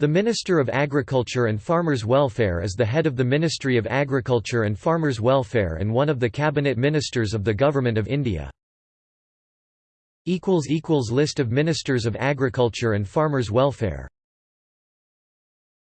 The Minister of Agriculture and Farmers' Welfare is the head of the Ministry of Agriculture and Farmers' Welfare and one of the cabinet ministers of the Government of India. List of Ministers of Agriculture and Farmers' Welfare